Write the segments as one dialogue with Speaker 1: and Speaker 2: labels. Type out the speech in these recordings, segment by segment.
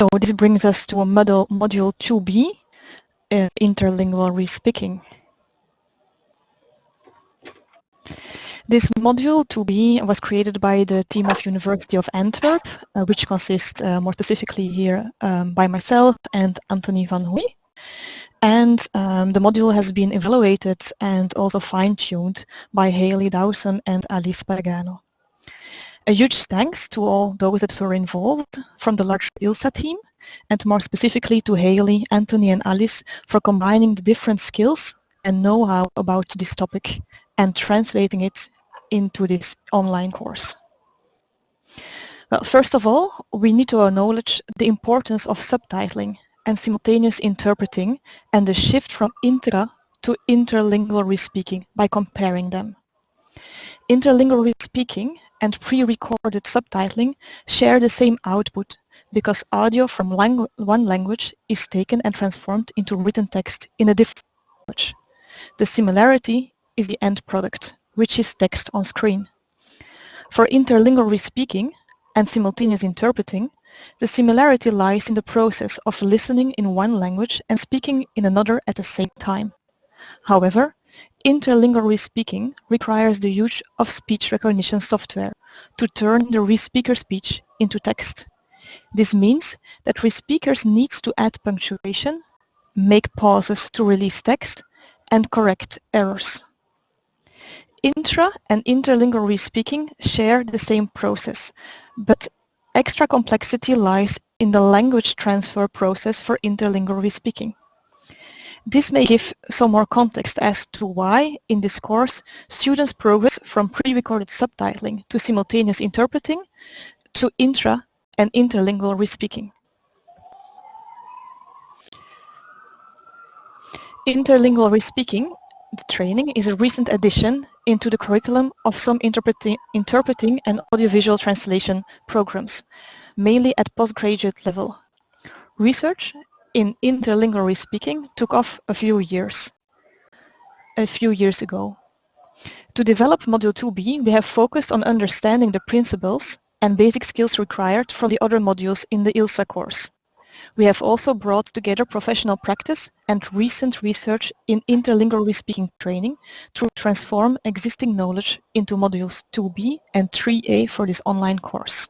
Speaker 1: So this brings us to a model, module 2b, uh, interlingual respeaking. This module 2b was created by the team of University of Antwerp, uh, which consists uh, more specifically here um, by myself and Anthony van Hooy. And um, the module has been evaluated and also fine-tuned by Hayley Dawson and Alice Pagano. A huge thanks to all those that were involved from the larger ILSA team and more specifically to Hayley, Anthony and Alice for combining the different skills and know-how about this topic and translating it into this online course? Well, first of all, we need to acknowledge the importance of subtitling and simultaneous interpreting and the shift from intra to interlingual speaking by comparing them. Interlingual respeaking and pre-recorded subtitling share the same output because audio from langu one language is taken and transformed into written text in a different language. The similarity is the end product which is text on screen. For interlingual respeaking and simultaneous interpreting, the similarity lies in the process of listening in one language and speaking in another at the same time. However, interlingual respeaking requires the use of speech recognition software to turn the respeaker speech into text. This means that respeakers need to add punctuation, make pauses to release text, and correct errors. Intra and interlingual respeaking share the same process, but extra complexity lies in the language transfer process for interlingual respeaking. This may give some more context as to why, in this course, students progress from pre-recorded subtitling to simultaneous interpreting to intra and interlingual respeaking. Interlingual respeaking the training is a recent addition into the curriculum of some interpreting, interpreting and audiovisual translation programs, mainly at postgraduate level. Research in interlingual speaking took off a few years, a few years ago. To develop Module 2b, we have focused on understanding the principles and basic skills required from the other modules in the ILSA course. We have also brought together professional practice and recent research in interlingual speaking training to transform existing knowledge into modules 2B and 3A for this online course.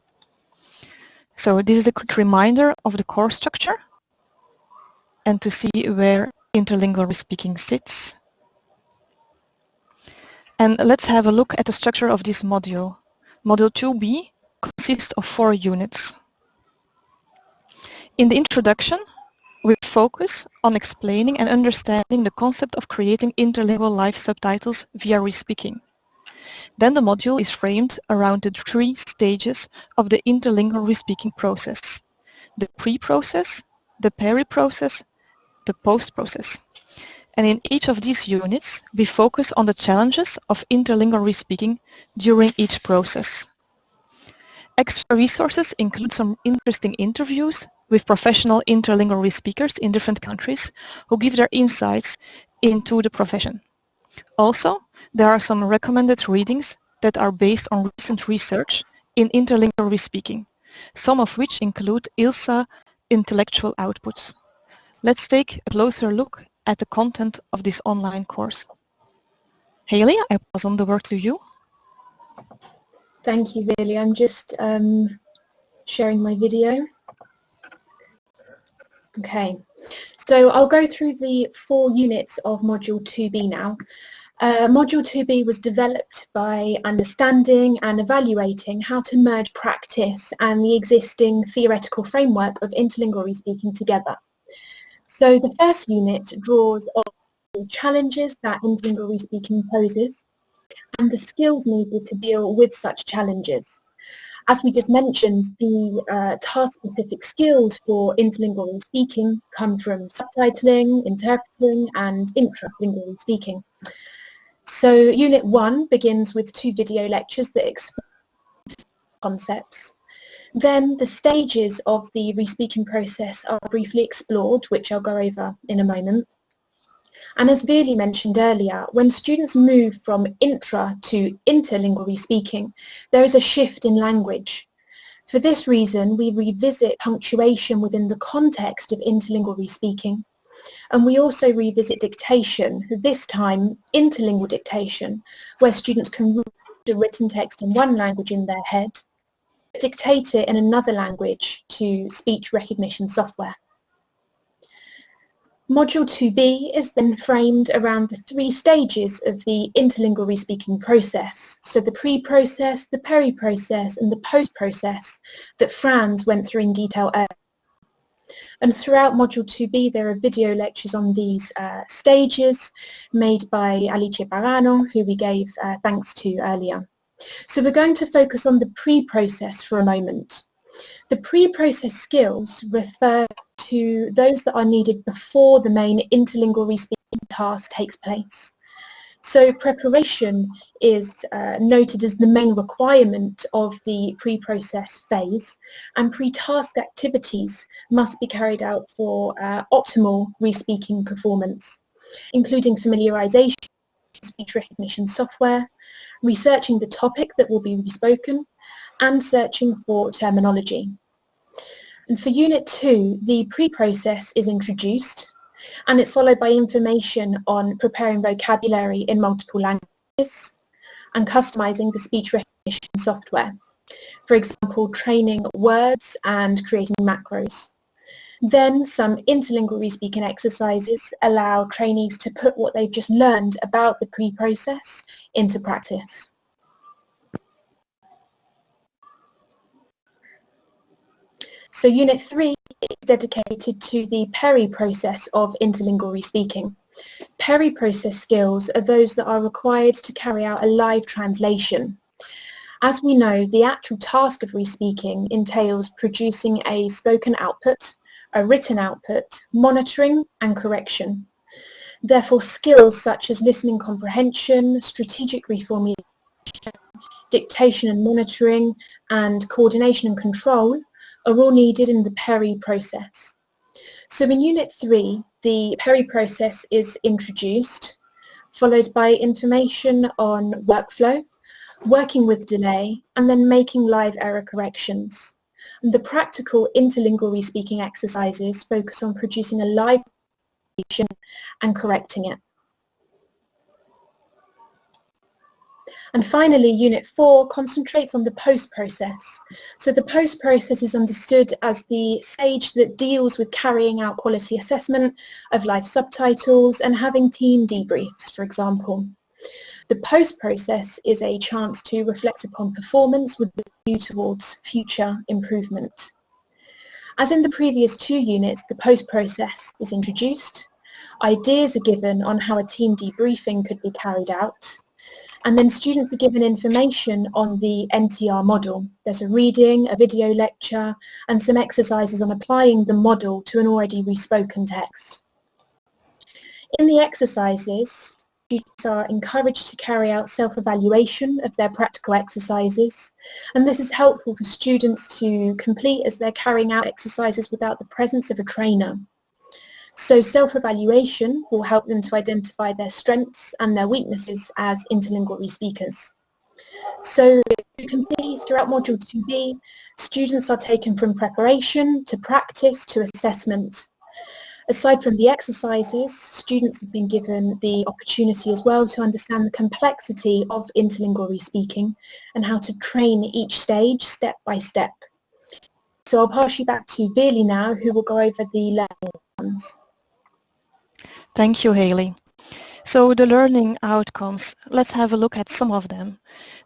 Speaker 1: So this is a quick reminder of the course structure and to see where interlingual speaking sits. And let's have a look at the structure of this module. Module 2B consists of four units. In the introduction, we focus on explaining and understanding the concept of creating interlingual live subtitles via respeaking. Then the module is framed around the three stages of the interlingual respeaking process. The pre-process, the peri-process, the post-process. And in each of these units, we focus on the challenges of interlingual respeaking during each process. Extra resources include some interesting interviews with professional interlingual speakers in different countries who give their insights into the profession. Also, there are some recommended readings that are based on recent research in interlingual speaking, some of which include ILSA intellectual outputs. Let's take a closer look at the content of this online course. Hayley, I pass on the word to you.
Speaker 2: Thank you, Veerle. I'm just um, sharing my video. Okay, so I'll go through the four units of Module 2B now. Uh, Module 2B was developed by understanding and evaluating how to merge practice and the existing theoretical framework of interlingual speaking together. So the first unit draws on the challenges that interlingual respeaking poses and the skills needed to deal with such challenges as we just mentioned, the uh, task-specific skills for interlingual speaking come from subtitling, interpreting, and intralingual speaking. So Unit 1 begins with two video lectures that explain concepts. Then the stages of the respeaking process are briefly explored, which I'll go over in a moment. And as Veerle mentioned earlier, when students move from intra to interlingual speaking, there is a shift in language. For this reason, we revisit punctuation within the context of interlingual respeaking. And we also revisit dictation, this time interlingual dictation, where students can read a written text in one language in their head, dictate it in another language to speech recognition software. Module 2b is then framed around the three stages of the interlingual respeaking process, so the pre-process, the peri-process and the post-process that Franz went through in detail earlier. And throughout Module 2b there are video lectures on these uh, stages made by Alice Pagano, who we gave uh, thanks to earlier. So we're going to focus on the pre-process for a moment. The pre-process skills refer to those that are needed before the main interlingual respeaking task takes place. So preparation is uh, noted as the main requirement of the pre-process phase and pre-task activities must be carried out for uh, optimal respeaking performance, including familiarization speech recognition software, researching the topic that will be respoken, and searching for terminology. And for Unit 2, the pre-process is introduced and it's followed by information on preparing vocabulary in multiple languages and customizing the speech recognition software. For example, training words and creating macros. Then some interlingual respeaking exercises allow trainees to put what they've just learned about the pre-process into practice. So Unit 3 is dedicated to the peri-process of interlingual respeaking. Peri-process skills are those that are required to carry out a live translation. As we know, the actual task of respeaking entails producing a spoken output, a written output, monitoring and correction. Therefore, skills such as listening comprehension, strategic reformulation, dictation and monitoring, and coordination and control are all needed in the PERI process. So in Unit 3, the PERI process is introduced, followed by information on workflow, working with delay, and then making live error corrections. And the practical interlingual respeaking exercises focus on producing a live and correcting it. And finally, Unit 4 concentrates on the post-process. So the post-process is understood as the stage that deals with carrying out quality assessment of live subtitles and having team debriefs, for example. The post-process is a chance to reflect upon performance with a view towards future improvement. As in the previous two units, the post-process is introduced, ideas are given on how a team debriefing could be carried out, and then students are given information on the NTR model. There's a reading, a video lecture, and some exercises on applying the model to an already respoken text. In the exercises, students are encouraged to carry out self-evaluation of their practical exercises, and this is helpful for students to complete as they're carrying out exercises without the presence of a trainer. So self-evaluation will help them to identify their strengths and their weaknesses as interlingual speakers. So you can see throughout Module 2b, students are taken from preparation to practice to assessment. Aside from the exercises, students have been given the opportunity as well to understand the complexity of interlingual speaking and how to train each stage step by step. So I'll pass you back to Veerle now, who will go over the learning ones.
Speaker 1: Thank you, Hayley. So the learning outcomes, let's have a look at some of them.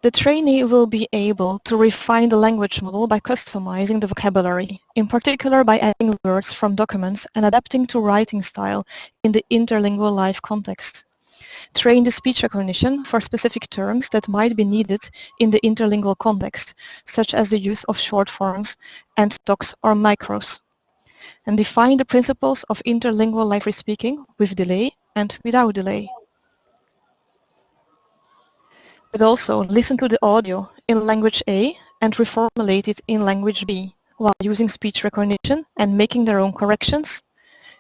Speaker 1: The trainee will be able to refine the language model by customizing the vocabulary, in particular by adding words from documents and adapting to writing style in the interlingual life context. Train the speech recognition for specific terms that might be needed in the interlingual context, such as the use of short forms and docs or macros and define the principles of interlingual live speaking with delay and without delay. But also listen to the audio in language A and reformulate it in language B while using speech recognition and making their own corrections,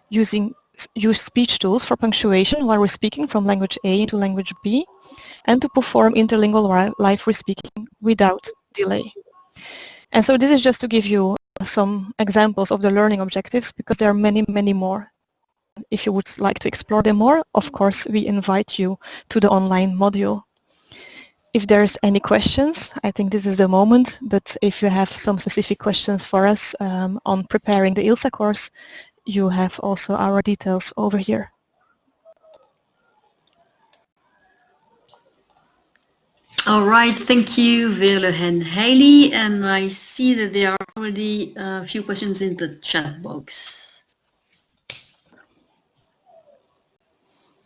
Speaker 1: using use speech tools for punctuation while we're speaking from language A to language B, and to perform interlingual live speaking without delay. And so this is just to give you some examples of the learning objectives because there are many, many more. If you would like to explore them more, of course, we invite you to the online module. If there's any questions, I think this is the moment, but if you have some specific questions for us um, on preparing the ILSA course, you have also our details over here.
Speaker 3: All right, thank you, Veerle and Hayley. And I see that there are already a few questions in the chat box.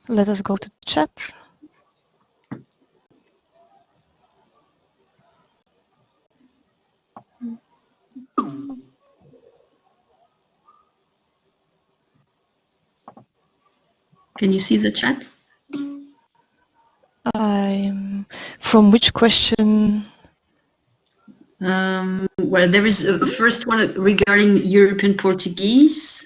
Speaker 1: Let us go to chat.
Speaker 3: Can you see the chat?
Speaker 1: Um, from which question?
Speaker 3: Um, well, there is a first one regarding European Portuguese,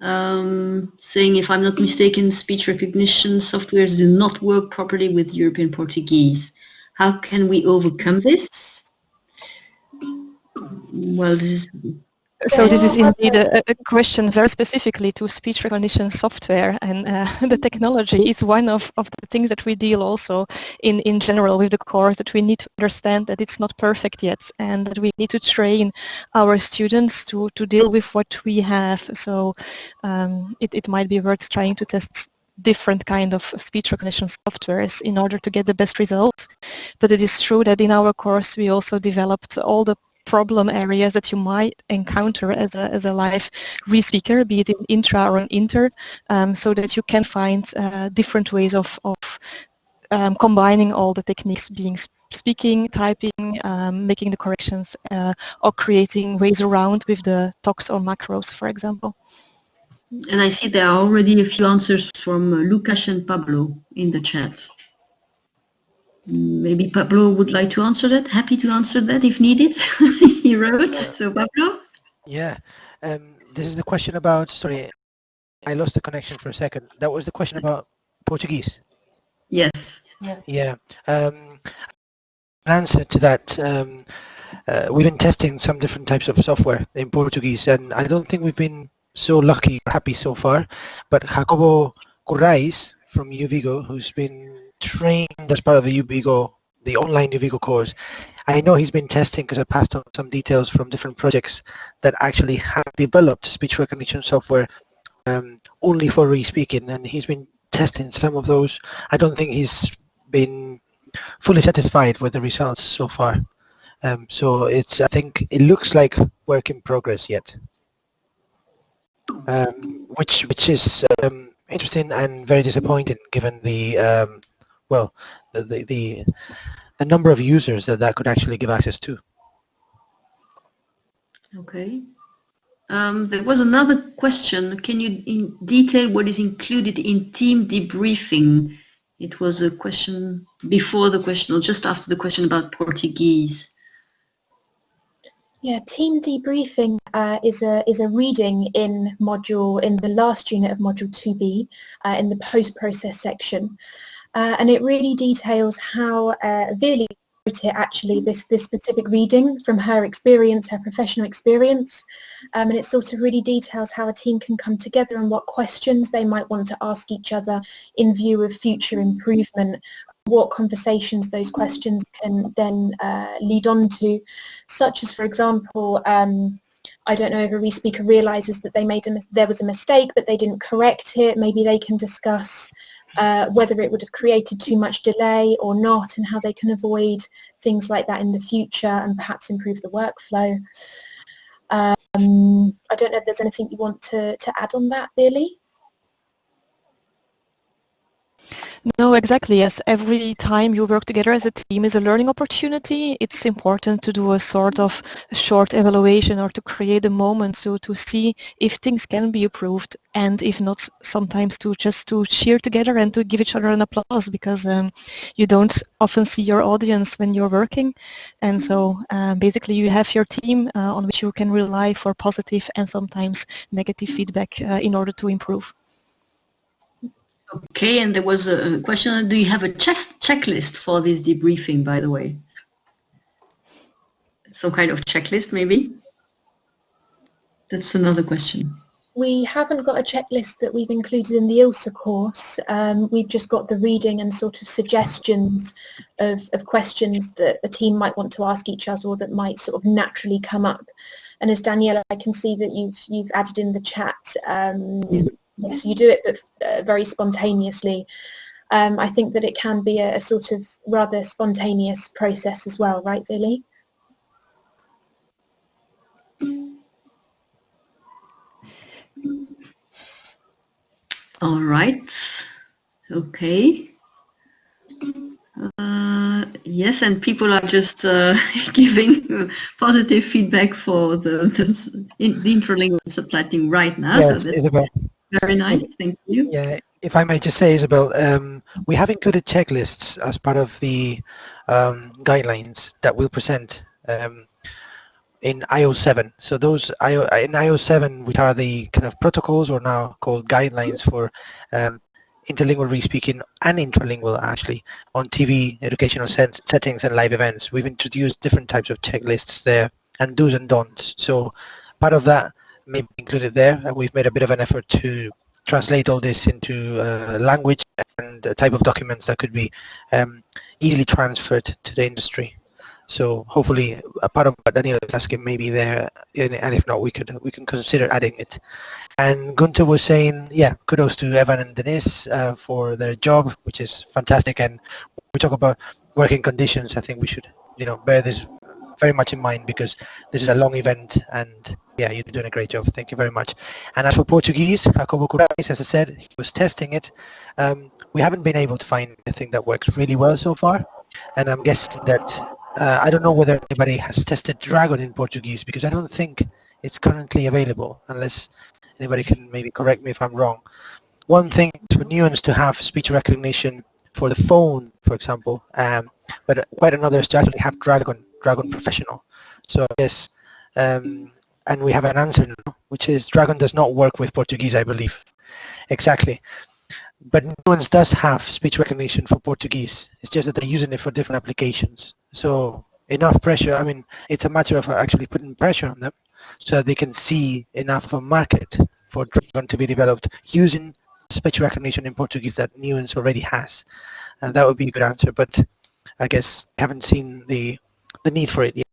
Speaker 3: um, saying, if I'm not mistaken, speech recognition softwares do not work properly with European Portuguese. How can we overcome this? Well, this is
Speaker 1: so this is indeed a, a, question very specifically to speech recognition software and uh, the technology is one of, of the things that we deal also in, in general with the course that we need to understand that it's not perfect yet and that we need to train our students to, to deal with what we have. So um, it, it might be worth trying to test different kind of speech recognition softwares in order to get the best results. But it is true that in our course we also developed all the problem areas that you might encounter as a, as a live re-speaker, be it in intra or in inter, um, so that you can find uh, different ways of, of um, combining all the techniques being speaking, typing, um, making the corrections, uh, or creating ways around with the talks or macros, for example.
Speaker 3: And I see there are already a few answers from uh, Lucas and Pablo in the chat. Maybe Pablo would like to answer that. Happy to answer that if needed. he wrote. So Pablo?
Speaker 4: Yeah. Um, this is the question about, sorry, I lost the connection for a second. That was the question about Portuguese.
Speaker 3: Yes.
Speaker 4: Yeah. yeah. Um, answer to that, um, uh, we've been testing some different types of software in Portuguese and I don't think we've been so lucky happy so far, but Jacobo Currais from UVigo, who's been trained as part of the UVigo, the online UVigo course. I know he's been testing because I passed on some details from different projects that actually have developed speech recognition software um, only for re-speaking and he's been testing some of those. I don't think he's been fully satisfied with the results so far. Um, so it's, I think it looks like work in progress yet. Um, which which is um, interesting and very disappointing given the um, well, the, the, the, the number of users that that could actually give access to.
Speaker 3: Okay. Um, there was another question. Can you in detail what is included in team debriefing? It was a question before the question or just after the question about Portuguese.
Speaker 2: Yeah, team debriefing uh, is a is a reading in module in the last unit of module 2b uh, in the post-process section. Uh, and it really details how uh, wrote it actually, this, this specific reading from her experience, her professional experience. Um, and it sort of really details how a team can come together and what questions they might want to ask each other in view of future improvement what conversations those questions can then uh, lead on to, such as, for example, um, I don't know if a re-speaker realizes that they made a, there was a mistake but they didn't correct it, maybe they can discuss uh, whether it would have created too much delay or not and how they can avoid things like that in the future and perhaps improve the workflow. Um, I don't know if there's anything you want to, to add on that, Billy?
Speaker 1: No, exactly. Yes, every time you work together as a team is a learning opportunity. It's important to do a sort of short evaluation or to create a moment so to see if things can be improved and if not, sometimes to just to cheer together and to give each other an applause because um, you don't often see your audience when you're working. And so um, basically you have your team uh, on which you can rely for positive and sometimes negative feedback uh, in order to improve.
Speaker 3: Okay, and there was a question, do you have a checklist for this debriefing, by the way? some kind of checklist maybe? That's another question.
Speaker 2: We haven't got a checklist that we've included in the ILSA course. Um, we've just got the reading and sort of suggestions of, of questions that a team might want to ask each other or that might sort of naturally come up. And as Daniela, I can see that you've you've added in the chat. Um, yes, you do it, but uh, very spontaneously. Um, I think that it can be a, a, sort of rather spontaneous process as well, right, Billy?
Speaker 3: All right. Okay. Uh, yes, and people are just uh, giving positive feedback for the, the, the interlingual subtitling right now.
Speaker 4: Yes, so Isabel.
Speaker 3: Very nice. Thank you.
Speaker 4: Yeah, if I may just say, Isabel, um, we have included checklists as part of the um, guidelines that we'll present um, in IO7. So those IO, in IO7, which are the kind of protocols or now called guidelines for um, interlingual re-speaking and intralingual actually on TV educational set settings and live events. We've introduced different types of checklists there and do's and don'ts. So part of that may be included there and we've made a bit of an effort to translate all this into uh, language and a type of documents that could be um, easily transferred to the industry. So hopefully a part of what Daniel is asking may be there, and if not, we could we can consider adding it. And Gunter was saying, yeah, kudos to Evan and Denise uh, for their job, which is fantastic. And we talk about working conditions. I think we should, you know, bear this very much in mind because this is a long event and yeah, you're doing a great job. Thank you very much. And as for Portuguese, Jacobo Curais, as I said, he was testing it. Um, we haven't been able to find anything that works really well so far. And I'm guessing that uh, I don't know whether anybody has tested Dragon in Portuguese because I don't think it's currently available unless anybody can maybe correct me if I'm wrong. One thing for Nuance to have speech recognition for the phone, for example, um, but quite another is to actually have Dragon, Dragon Professional. So yes, um, and we have an answer now, which is Dragon does not work with Portuguese, I believe. Exactly. But Nuance does have speech recognition for Portuguese. It's just that they're using it for different applications. So enough pressure, I mean, it's a matter of actually putting pressure on them so that they can see enough of a market for Dragon to be developed using speech recognition in Portuguese that Nuance already has. And that would be a good answer, but I guess haven't seen the, the need for it yet.